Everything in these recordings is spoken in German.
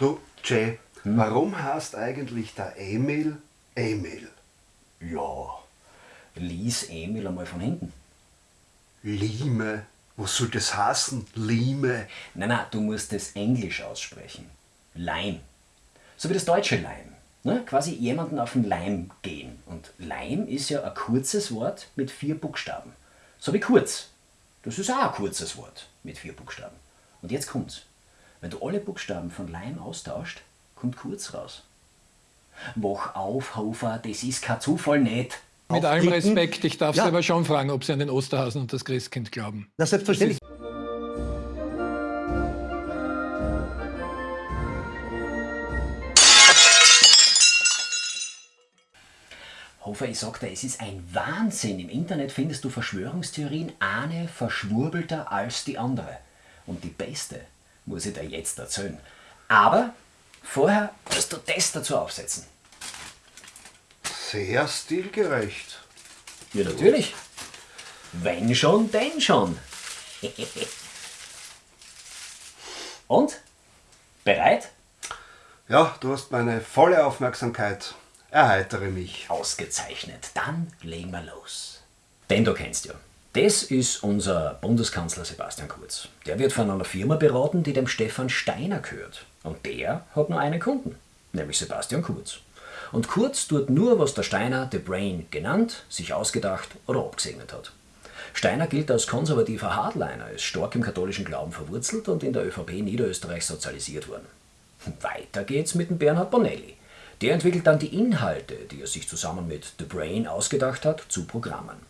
Du, Jay, hm? warum heißt eigentlich der Emil Emil? Ja, lies Emil einmal von hinten. Lime? Was soll das heißen? Lime? Nein, nein, du musst es Englisch aussprechen. Leim. So wie das deutsche Leim. Ne? Quasi jemanden auf den Leim gehen. Und Leim ist ja ein kurzes Wort mit vier Buchstaben. So wie kurz. Das ist auch ein kurzes Wort mit vier Buchstaben. Und jetzt kommt's. Wenn du alle Buchstaben von Leim austauscht, kommt kurz raus. Wach auf, Hofer, das ist kein Zufall nicht. Mit allem Respekt, ich darf ja. Sie aber schon fragen, ob Sie an den Osterhasen und das Christkind glauben. Na, selbstverständlich. Hofer, ich sag dir, es ist ein Wahnsinn. Im Internet findest du Verschwörungstheorien eine verschwurbelter als die andere. Und die beste muss ich dir jetzt erzählen. Aber vorher musst du das dazu aufsetzen. Sehr stilgerecht. Ja, natürlich. Wenn schon, denn schon. Und? Bereit? Ja, du hast meine volle Aufmerksamkeit. Erheitere mich. Ausgezeichnet. Dann legen wir los. Denn du kennst ja. Das ist unser Bundeskanzler Sebastian Kurz. Der wird von einer Firma beraten, die dem Stefan Steiner gehört. Und der hat nur einen Kunden, nämlich Sebastian Kurz. Und Kurz tut nur, was der Steiner The Brain genannt, sich ausgedacht oder abgesegnet hat. Steiner gilt als konservativer Hardliner, ist stark im katholischen Glauben verwurzelt und in der ÖVP Niederösterreich sozialisiert worden. Weiter geht's mit dem Bernhard Bonelli. Der entwickelt dann die Inhalte, die er sich zusammen mit The Brain ausgedacht hat, zu Programmen.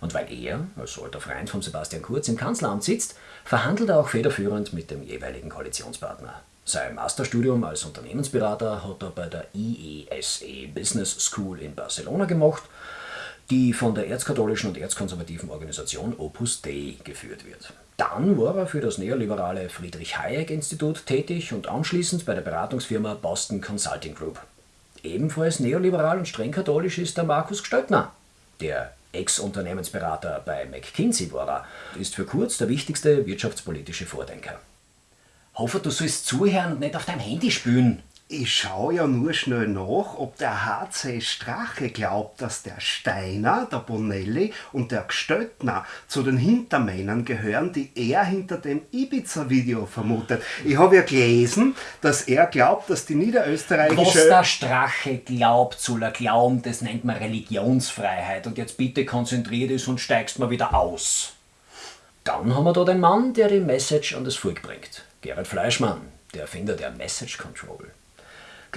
Und weil er, als alter Freund von Sebastian Kurz, im Kanzleramt sitzt, verhandelt er auch federführend mit dem jeweiligen Koalitionspartner. Sein Masterstudium als Unternehmensberater hat er bei der IESE e Business School in Barcelona gemacht, die von der erzkatholischen und erzkonservativen Organisation Opus Dei geführt wird. Dann war er für das neoliberale Friedrich Hayek Institut tätig und anschließend bei der Beratungsfirma Boston Consulting Group. Ebenfalls neoliberal und streng katholisch ist der Markus Gestöttner, der Ex-Unternehmensberater bei McKinsey war er, ist für Kurz der wichtigste wirtschaftspolitische Vordenker. Hoffe, du sollst zuhören und nicht auf deinem Handy spülen. Ich schaue ja nur schnell nach, ob der HC Strache glaubt, dass der Steiner, der Bonelli und der Gstöttner zu den Hintermännern gehören, die er hinter dem Ibiza-Video vermutet. Ich habe ja gelesen, dass er glaubt, dass die niederösterreichische... Was der Strache glaubt, soll er glauben, das nennt man Religionsfreiheit. Und jetzt bitte konzentriert ist und steigst mal wieder aus. Dann haben wir da den Mann, der die Message an das Volk bringt. Gerhard Fleischmann, der Erfinder der Message Control.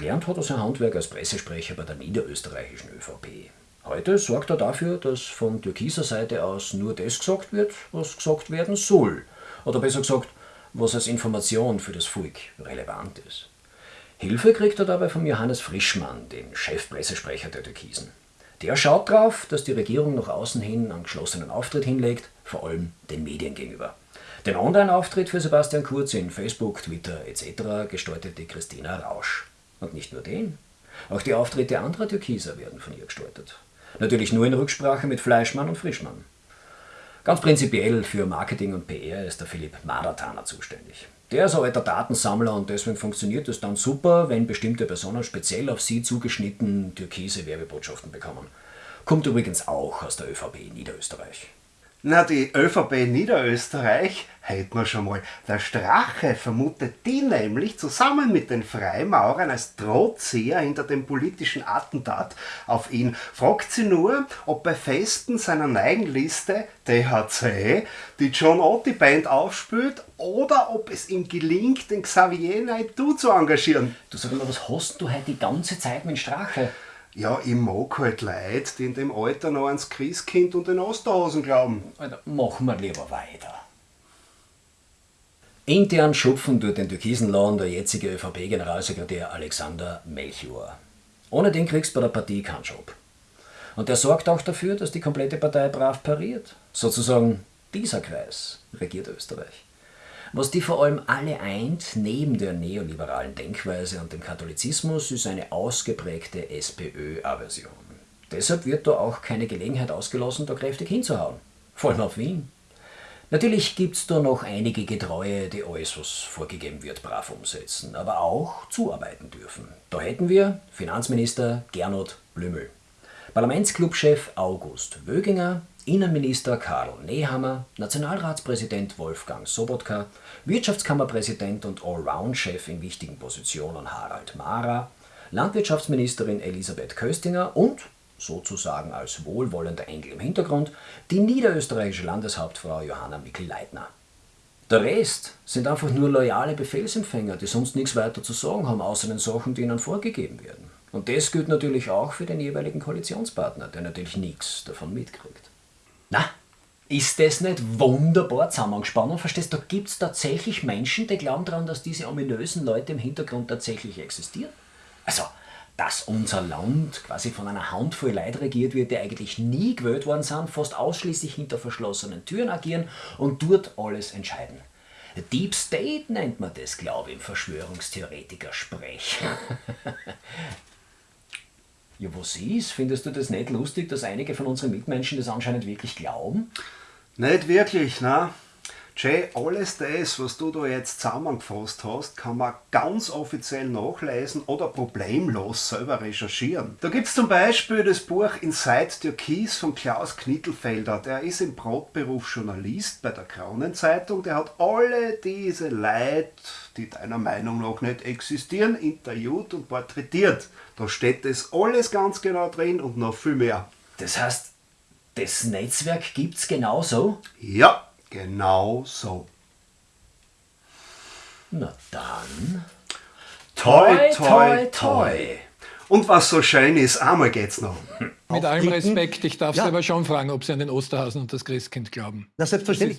Gelernt hat er sein Handwerk als Pressesprecher bei der niederösterreichischen ÖVP. Heute sorgt er dafür, dass von türkiser Seite aus nur das gesagt wird, was gesagt werden soll. Oder besser gesagt, was als Information für das Volk relevant ist. Hilfe kriegt er dabei von Johannes Frischmann, dem Chefpressesprecher der Türkisen. Der schaut darauf, dass die Regierung nach außen hin einen geschlossenen Auftritt hinlegt, vor allem den Medien gegenüber. Den Online-Auftritt für Sebastian Kurz in Facebook, Twitter etc. gestaltete Christina Rausch. Und nicht nur den. Auch die Auftritte anderer Türkiser werden von ihr gestaltet. Natürlich nur in Rücksprache mit Fleischmann und Frischmann. Ganz prinzipiell für Marketing und PR ist der Philipp Madatana zuständig. Der ist ein alter Datensammler und deswegen funktioniert es dann super, wenn bestimmte Personen speziell auf sie zugeschnitten türkise Werbebotschaften bekommen. Kommt übrigens auch aus der ÖVP Niederösterreich. Na, die ÖVP Niederösterreich hätten wir schon mal. Der Strache vermutet die nämlich zusammen mit den Freimaurern als Drohzieher hinter dem politischen Attentat auf ihn. Fragt sie nur, ob bei Festen seiner Neigenliste THC die John Otti Band aufspült oder ob es ihm gelingt, den Xavier Naidoo zu engagieren. Du sag mal, was hast du heute die ganze Zeit mit Strache? Ja, ich mag halt Leute, die in dem Alter noch ans Christkind und den Osterhasen glauben. Alter, machen wir lieber weiter. Intern schupfen durch den türkisen Laden der jetzige ÖVP-Generalsekretär Alexander Melchior. Ohne den kriegst du bei der Partie keinen Job. Und der sorgt auch dafür, dass die komplette Partei brav pariert. Sozusagen dieser Kreis regiert Österreich. Was die vor allem alle eint, neben der neoliberalen Denkweise und dem Katholizismus, ist eine ausgeprägte SPÖ-Aversion. Deshalb wird da auch keine Gelegenheit ausgelassen, da kräftig hinzuhauen. Vor allem auf Wien. Natürlich gibt's da noch einige Getreue, die alles, was vorgegeben wird, brav umsetzen, aber auch zuarbeiten dürfen. Da hätten wir Finanzminister Gernot Blümel, Parlamentsclubchef August Wöginger, Innenminister Karl Nehammer, Nationalratspräsident Wolfgang Sobotka, Wirtschaftskammerpräsident und Allround-Chef in wichtigen Positionen Harald Mara, Landwirtschaftsministerin Elisabeth Köstinger und, sozusagen als wohlwollender Engel im Hintergrund, die niederösterreichische Landeshauptfrau Johanna Mikl-Leitner. Der Rest sind einfach nur loyale Befehlsempfänger, die sonst nichts weiter zu sagen haben, außer den Sachen, die ihnen vorgegeben werden. Und das gilt natürlich auch für den jeweiligen Koalitionspartner, der natürlich nichts davon mitkriegt. Na, ist das nicht wunderbar zusammengespannt? Verstehst du, da gibt es tatsächlich Menschen, die glauben daran, dass diese ominösen Leute im Hintergrund tatsächlich existieren? Also, dass unser Land quasi von einer Handvoll Leuten regiert wird, die eigentlich nie gewählt worden sind, fast ausschließlich hinter verschlossenen Türen agieren und dort alles entscheiden. Deep State nennt man das, glaube ich, im Verschwörungstheoretiker-Sprech. ja, was ist? Findest du das nicht lustig, dass einige von unseren Mitmenschen das anscheinend wirklich glauben? Nicht wirklich, ne? Jay, alles das, was du da jetzt zusammengefasst hast, kann man ganz offiziell nachlesen oder problemlos selber recherchieren. Da gibt es zum Beispiel das Buch Inside Türkis von Klaus Knittelfelder. Der ist im Brotberuf Journalist bei der Kronenzeitung. Der hat alle diese Leute, die deiner Meinung nach nicht existieren, interviewt und porträtiert. Da steht das alles ganz genau drin und noch viel mehr. Das heißt, das Netzwerk gibt's genauso? Ja, genau so. Na dann. Toi, toi, toi. Und was so schön ist, einmal geht's noch. Mit allem. Respekt, ich darf Sie Ja. aber schon fragen, ob Sie an den Osterhasen und das Christkind glauben. Na, selbstverständlich.